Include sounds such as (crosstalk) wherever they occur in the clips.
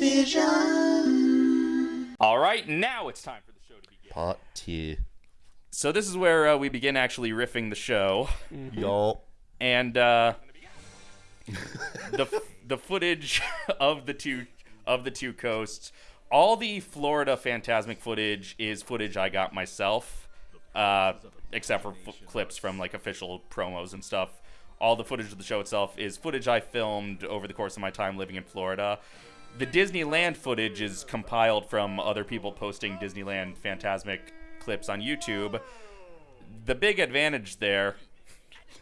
vision. All right, now it's time for the show to begin. Part two. So this is where uh, we begin actually riffing the show, Y'all. and uh, (laughs) the the footage of the two of the two coasts. All the Florida Phantasmic footage is footage I got myself, uh, except for f- clips from like official promos and stuff. All the footage of the show itself is footage I filmed over the course of my time living in Florida. The Disneyland footage is compiled from other people posting Disneyland Phantasmic clips on YouTube. The big advantage there.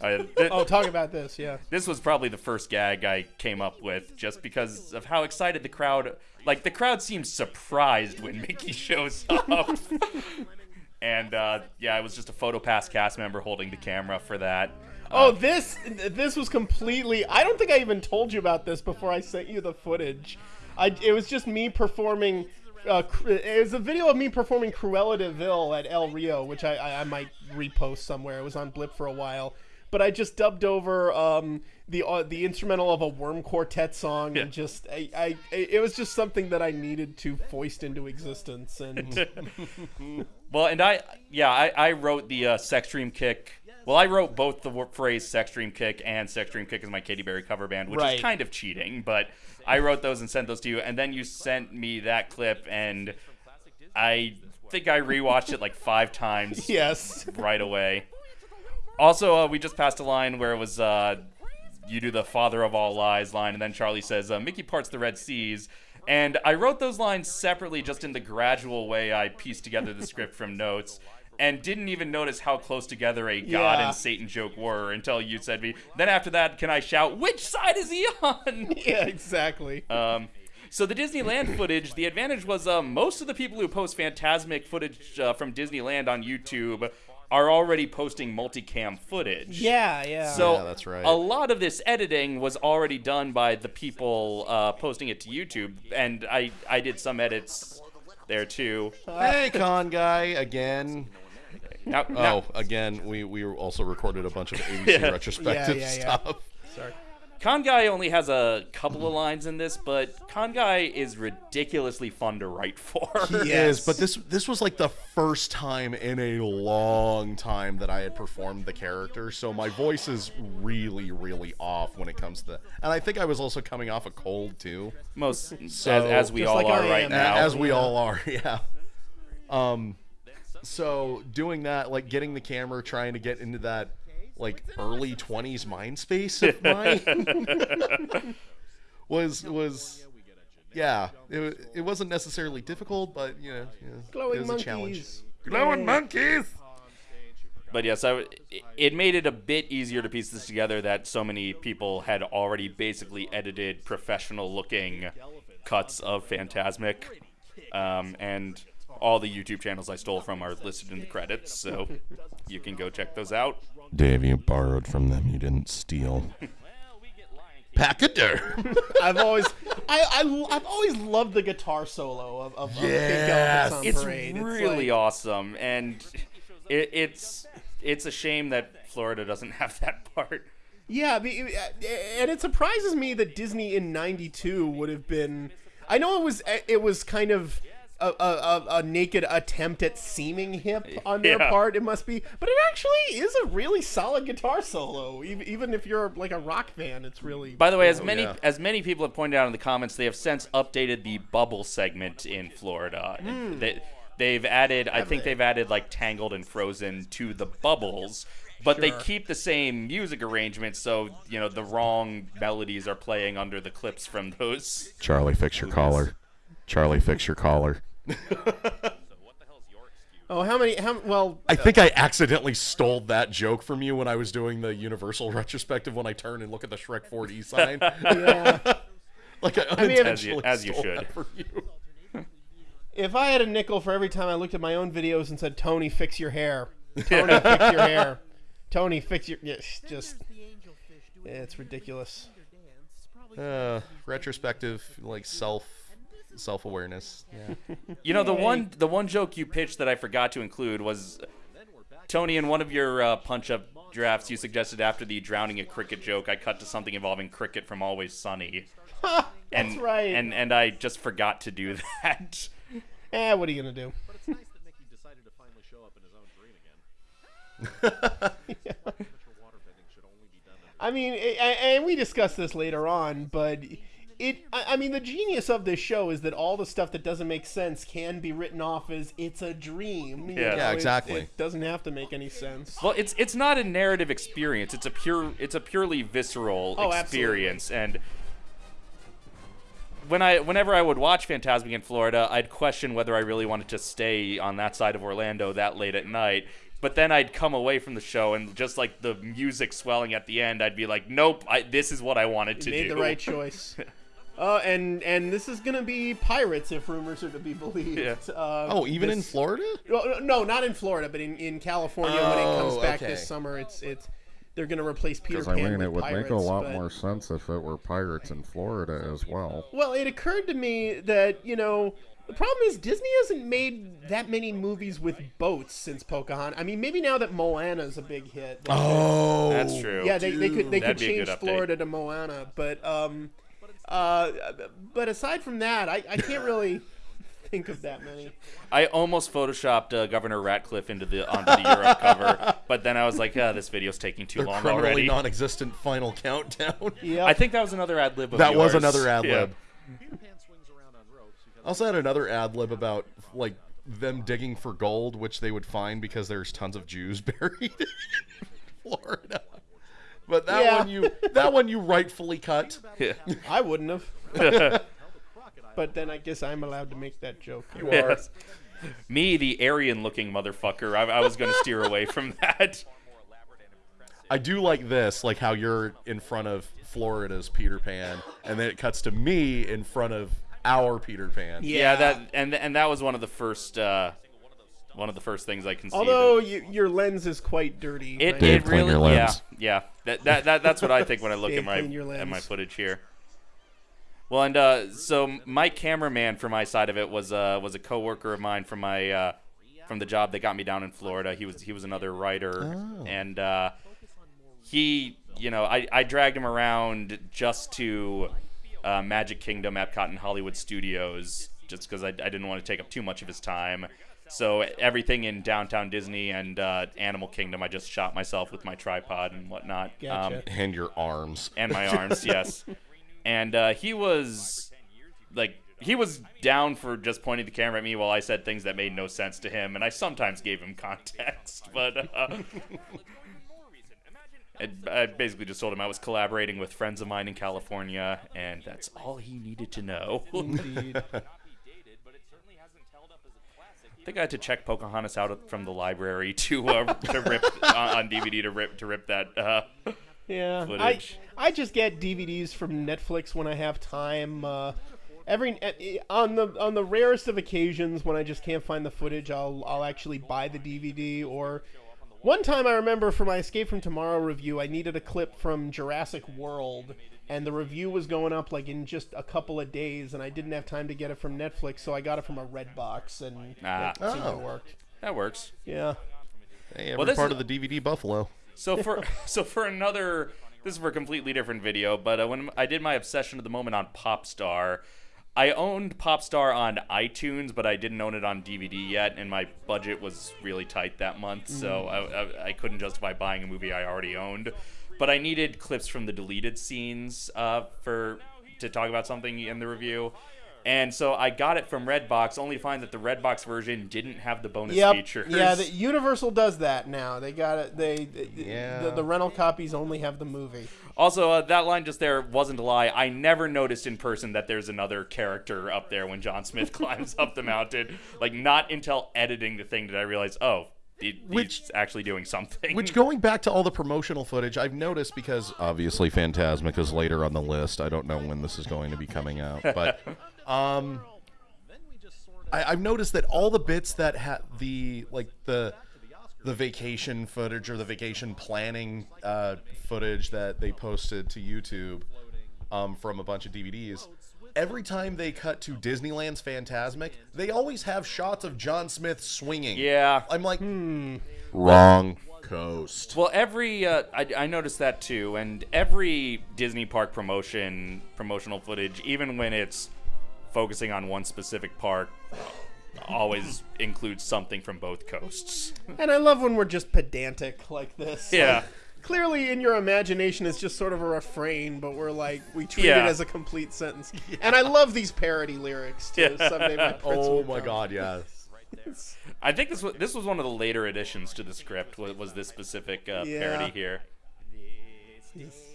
Uh, (laughs) th- Oh, talk about this, yeah. this was probably the first gag I came up with just because of how excited the crowd like the crowd seemed surprised when Mickey shows up. (laughs) and uh, yeah, I was just a PhotoPass cast member holding the camera for that. Oh, this this was completely. I don't think I even told you about this before I sent you the footage. I it was just me performing. Uh, it was a video of me performing Cruella de Vil at El Rio, which I, I, I might repost somewhere. It was on Blip for a while, but I just dubbed over um, the uh, the instrumental of a Worm Quartet song, Yeah. and just I, I it was just something that I needed to foist into existence, and (laughs) Well, and I yeah, I, I wrote the uh, sex dream kick. Well, I wrote both the phrase sex dream kick and sex dream kick as my Katy Perry cover band, which Right. is kind of cheating, but I wrote those and sent those to you, and then you sent me that clip, and I think I rewatched it like five times (laughs) yes, right away. Also, uh, we just passed a line where it was uh, you do the father of all lies line, and then Charlie says uh, Mickey parts the Red Seas. And I wrote those lines separately, just in the gradual way I pieced together the script from notes, and didn't even notice how close together a God Yeah. and Satan joke were until you said me. Then after that, can I shout, "Which side is he on?" (laughs) yeah, exactly. Um, so the Disneyland footage, the advantage was uh, most of the people who post Phantasmic footage uh, from Disneyland on YouTube are already posting multicam footage. yeah, yeah. So Yeah, that's right. a lot of this editing was already done by the people uh, posting it to YouTube, and I I did some edits there too. Hey, con guy again. Now, now- Oh, again, we we also recorded a bunch of ABC Yeah. retrospective Yeah, yeah, yeah. stuff. sorry. Con Guy only has a couple of lines in this, but Con Guy is ridiculously fun to write for. It Yes. is, but this this was like the first time in a long time that I had performed the character, so my voice is really, really off when it comes to. And I think I was also coming off a cold too, Most So- as, as we all like are right now. as we yeah. all are, (laughs) yeah. Um, so doing that, like getting the camera, trying to get into that like early twenties mind space of (laughs) mine (laughs) was was yeah. It it wasn't necessarily difficult, but you know, yeah, Glowing it was monkeys. a challenge. Glowing monkeys. But yes, I, it- it made it a bit easier to piece this together that so many people had already basically edited professional looking cuts of Phantasmic. Um, and all the YouTube channels I stole from are listed in the credits, so you can go check those out. Dave, you borrowed from them. You didn't steal. (laughs) Packader. (laughs) I've always, I, I, I've always loved the guitar solo of, of, of Pink Yes. Elephants on It's Parade. really like- awesome, and it, it's it's a shame that Florida doesn't have that part. Yeah, and it surprises me that Disney in '92 would have been. I know it was it was kind of a, a, a, a naked attempt at seeming hip on their Yeah. part. It must be, but it actually is a really solid guitar solo. Even, even if you're like a rock fan, it's really. By the way, as many yeah. as many people have pointed out in the comments, they have since updated the bubble segment in Florida. Hmm. They, they've added, I think they've added like Tangled and Frozen to the bubbles, but they keep the same music arrangement, so you know the wrong melodies are playing under the clips from those. Charlie, fix your collar. Charlie, fix your collar. (laughs) oh, how many? How well? I think I accidentally stole that joke from you when I was doing the Universal (laughs) retrospective when I turn and look at the Shrek 4D (laughs) sign. Yeah. like I mean, unintentionally as you- as you stole should. that from you. if I had a nickel for every time I looked at my own videos and said, "Tony, fix your hair," Tony, fix your hair, Tony, fix your, yes, just, it's ridiculous. Uh, retrospective, like self self awareness. Yeah. You know the one the one joke you pitched that I forgot to include was Tony in one of your uh, punch up drafts you suggested after the drowning a cricket joke, I cut to something involving cricket from Always Sunny. (laughs) That's and, right. And and I just forgot to do (laughs) that. eh, what are you gonna do? But it's nice that Mickey decided to finally show up in his own dream again. (laughs) Amateur waterbending should only be done in I mean, a- a- and we discussed this later on, but it. I I mean, the genius of this show is that all the stuff that doesn't make sense can be written off as it's a dream. you Yeah. know, Yeah, exactly. It, doesn't have to make any sense. Well, it's it's not a narrative experience. It's a pure it's a purely visceral Oh, experience and when I whenever I would watch Phantasmic in Florida, I'd question whether I really wanted to stay on that side of Orlando that late at night. But then I'd come away from the show and just like the music swelling at the end, I'd be like, "Nope, I, this is what I wanted to made do." the right choice. (laughs) Uh, and and this is gonna be pirates if rumors are to be believed. Yeah. Uh, Oh, even in Florida? Well, no, not in Florida, but in, in California when it comes Oh, back okay. this summer, it's it's they're gonna replace Peter Because Pan I mean, with it would pirates. make a lot but- more sense if it were pirates in Florida as well. Well, it occurred to me that you know the problem is Disney hasn't made that many movies with boats since Pocahontas. I mean, maybe now that Moana's a big hit. they- Oh, That's true. Yeah, they, they could they could That'd be change. Florida to Moana, but um, uh, but aside from that, I, I can't really (laughs) think of that many. I almost photoshopped uh, Governor Ratcliffe into the onto the Europe cover, (laughs) but then I was like, ah, "This video's taking too The long criminally already." non-existent final countdown. (laughs) Yeah, I think that was another ad lib. that was another ad lib. Peter Pan swings around on ropes because I also had another ad lib about like them digging for gold, which they would find because there's tons of Jews buried in Florida. But that Yeah. one you that one you rightfully cut. Yeah. I wouldn't have. (laughs) but then I guess I'm allowed to make that joke. You are. Yes. (laughs) Me, the Aryan-looking motherfucker. I, I was going to steer away from that. I do like this, like how you're in front of Florida's Peter Pan, and then it cuts to me in front of our Peter Pan. Yeah, that and and that was one of the first uh, one of the first things I conceived. Although of. you, your lens is quite dirty. it, right? It clean really your yeah lens. yeah that, that that that's what I think when I look (laughs) at my at my footage here. Well, and uh, so my cameraman for my side of it was uh, was a coworker of mine from my uh, from the job that got me down in Florida. He was he was another writer, and uh, he you know I, I dragged him around just to uh, Magic Kingdom, Epcot, and Hollywood Studios, just because I, I didn't want to take up too much of his time. So everything in downtown Disney and uh, Animal Kingdom, I just shot myself with my tripod and whatnot. Um, Gotcha. And your arms. and my (laughs) arms, yes. And uh, he was like he was down for just pointing the camera at me while I said things that made no sense to him, and I sometimes gave him (laughs) context, but uh, I, I basically just told him I was collaborating with friends of mine in California, and that's all he needed to know. Indeed. (laughs) I think I had to check Pocahontas out from the library (laughs) to uh, to rip on, on DVD to rip to rip that. Uh, Yeah, footage. I I just get DVDs from Netflix when I have time. Uh, every on the on the rarest of occasions when I just can't find the footage, I'll I'll actually buy the DVD. Or one time I remember for my Escape from Tomorrow review, I needed a clip from Jurassic World, and the review was going up like in just a couple of days, and I didn't have time to get it from Netflix, so I got it from a Redbox, and Ah. it seemed to Oh. work. that works. Yeah. Hey, every this part is- of the DVD Buffalo. So for (laughs) so for another, this is for a completely different video. But uh, when I did my obsession of the moment on Popstar, I owned Popstar on iTunes, but I didn't own it on DVD yet, and my budget was really tight that month, so I, I, I couldn't justify buying a movie I already owned. But I needed clips from the deleted scenes uh, for to talk about something in the review. And so I got it from Redbox, only to find that the Redbox version didn't have the bonus Yep. features. Yeah, the, Universal does that now. They got it. They, Yeah. the, the rental copies only have the movie. Also, uh, that line just there wasn't a lie. I never noticed in person that there's another character up there when John Smith (laughs) climbs up the mountain. Like, not until editing the thing did I realize, oh, he, Which- actually doing something. Which, going (laughs) back to all the promotional footage, I've noticed because obviously Phantasmic is later on the list. I don't know when this is going to be coming out, but (laughs) um, I, I've noticed that all the bits that had the like the the vacation footage or the vacation planning uh, footage that they posted to YouTube um, from a bunch of DVDs, every time they cut to Disneyland's Phantasmic, they always have shots of John Smith swinging. Yeah. I'm like, wrong coast. Well, every uh, I, I noticed that too, and every Disney park promotion, promotional footage, even when it's focusing on one specific park, always (laughs) includes something from both coasts. And I love when we're just pedantic like this. Yeah. Like, clearly, in your imagination, it's just sort of a refrain, but we're like, we treat Yeah. it as a complete sentence. (laughs) And I love these parody lyrics too. Yeah. Someday my (laughs) prince Oh my come. god, yes. (laughs) I think this was this was one of the later additions to the script. Was, was this specific uh, Yeah. parody here?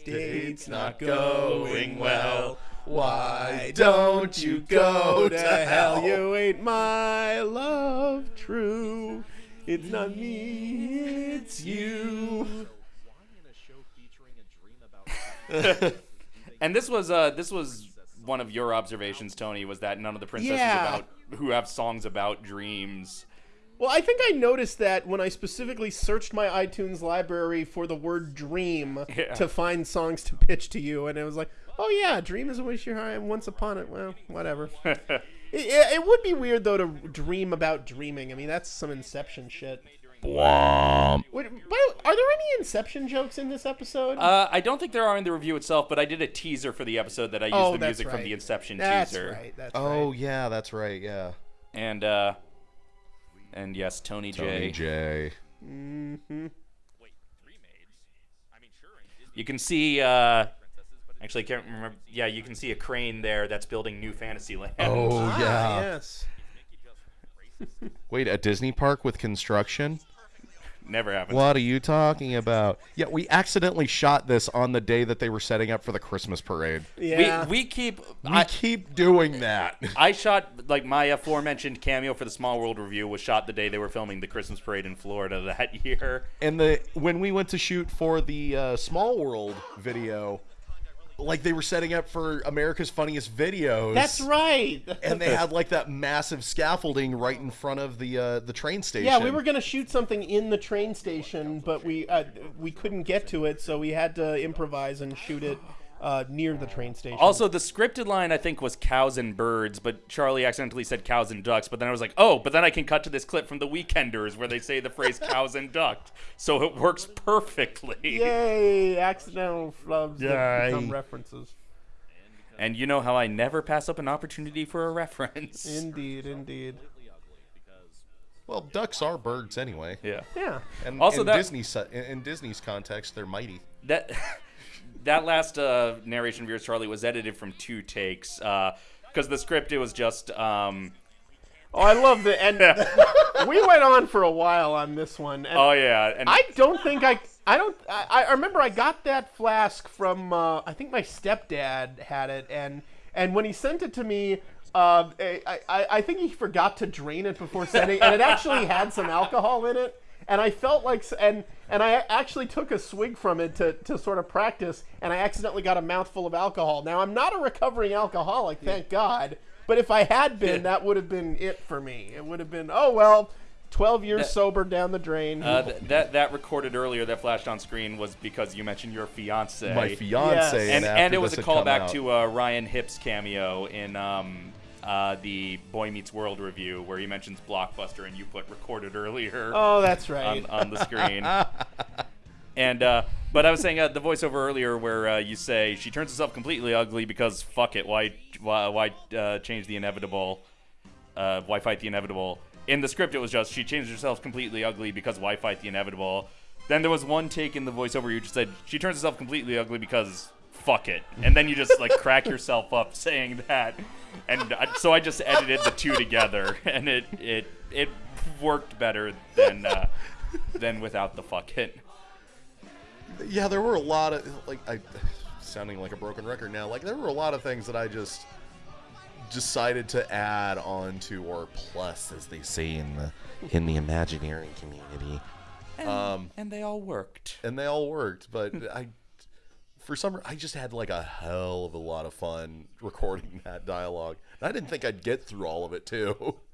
Date's not going well. Why don't you go to hell? You ain't my love true. It's not me, it's you. in a show featuring a dream about (laughs) And this was uh this was one of your observations, Tony, was that none of the princesses Yeah. about who have songs about dreams. Well, I think I noticed that when I specifically searched my iTunes library for the word dream (laughs) Yeah. to find songs to pitch to you, and it was like, oh yeah, dream is a wish you're high, once upon it, well, whatever. (laughs) it, it would be weird though to dream about dreaming. I mean, that's some Inception shit. Blom. Wait, but are there any Inception jokes in this episode? Uh, I don't think there are in the review itself, but I did a teaser for the episode that I used oh, the music right. from the Inception That's teaser. right. That's Oh right. yeah, that's right. Yeah. And uh and yes, Tony, Tony J. J. You can see uh actually I can't remember yeah, you can see a crane there that's building New Fantasyland. Oh Ah, yeah. yes. Wait, a Disney park with construction? Never happened. What are you talking about? Yeah, we accidentally shot this on the day that they were setting up for the Christmas parade. Yeah. We we keep We I, keep doing that. I shot like my aforementioned cameo for the Small World review was shot the day they were filming the Christmas parade in Florida that year. And the when we went to shoot for the uh, Small World video, like they were setting up for America's Funniest Videos. That's right. And they (laughs) had like that massive scaffolding right in front of the uh, the train station. Yeah, we were gonna shoot something in the train station, but we uh, we couldn't get to it, so we had to improvise and shoot it uh, near the train station. Also, the scripted line I think was cows and birds, but Charlie accidentally said cows and ducks. But then I was like, oh, but then I can cut to this clip from The Weekenders where they say the phrase (laughs) cows and ducks, so it works perfectly. yay, accidental flubs that Yay. become references. And you know how I never pass up an opportunity for a reference. Indeed, indeed. Well, ducks are birds anyway. yeah. Yeah. And Also in that- Disney's in, in Disney's context, they're mighty. That (laughs) that last uh, narration of yours, Charlie, was edited from two takes because the script it was just. Um, Oh, I love the end. (laughs) we went on for a while on this one. And oh yeah, and I don't think I. I don't. I, I remember I got that flask from. Uh, I think my stepdad had it, and and when he sent it to me, uh, I, I I think he forgot to drain it before sending, and it actually had some alcohol in it, and I felt like and and I actually took a swig from it to to sort of practice, and I accidentally got a mouthful of alcohol. Now I'm not a recovering alcoholic, thank God. But if I had been, that would have been it for me. It would have been, oh well, 12 years That- sober down the drain. uh, th- that that recorded earlier that flashed on screen was because you mentioned your fiance. My fiance, Yes. and after and it was a callback to uh, Ryan Hip's cameo in um, uh, the Boy Meets World review where he mentions Blockbuster and you put recorded earlier. (laughs) oh, that's right. on, on the screen. (laughs) and uh, but I was saying uh, the voiceover earlier where uh, you say she turns herself completely ugly because fuck it, why why, why uh, change the inevitable? Uh, why fight the inevitable? In the script, it was just she changed herself completely ugly because why fight the inevitable? Then there was one take in the voiceover you just said she turns herself completely ugly because fuck it, and then you just like crack yourself up saying that, and I, so I just edited the two together, and it it it worked better than uh, than without the fuck it. yeah, there were a lot of like I sounding like a broken record now. Like there were a lot of things that I just decided to add on to or plus as they say in the in the Imagineering community. And, Um, and they all worked. And they all worked, but I for some I just had like a hell of a lot of fun (laughs) recording that dialogue. And I didn't think I'd get through all of it too. (laughs)